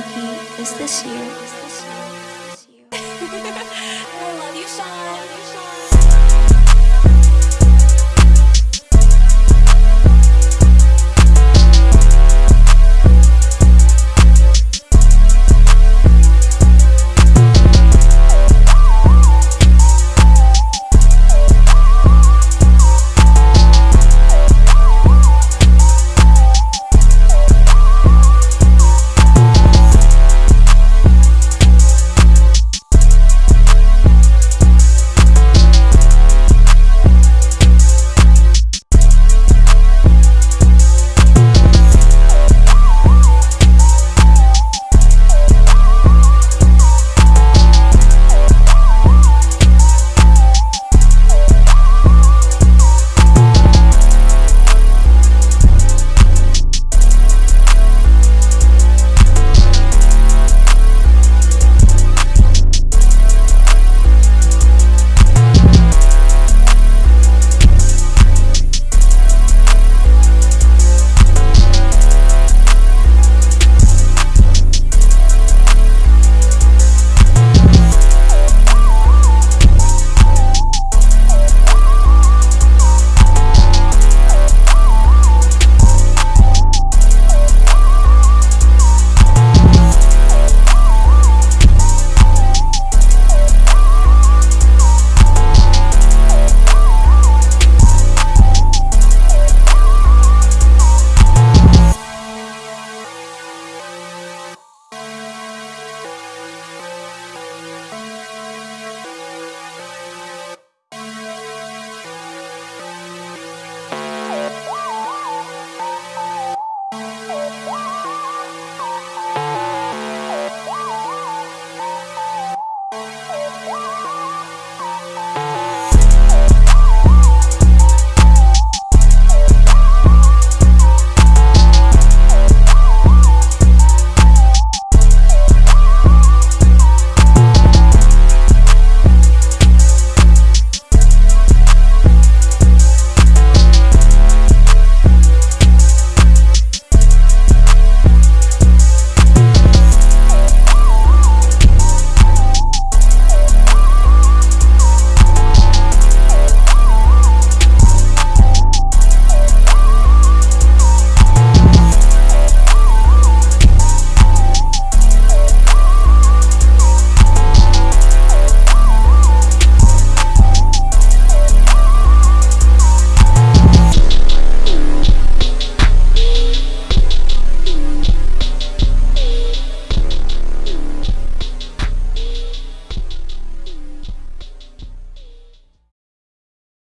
lucky is this year. I love you, Sean.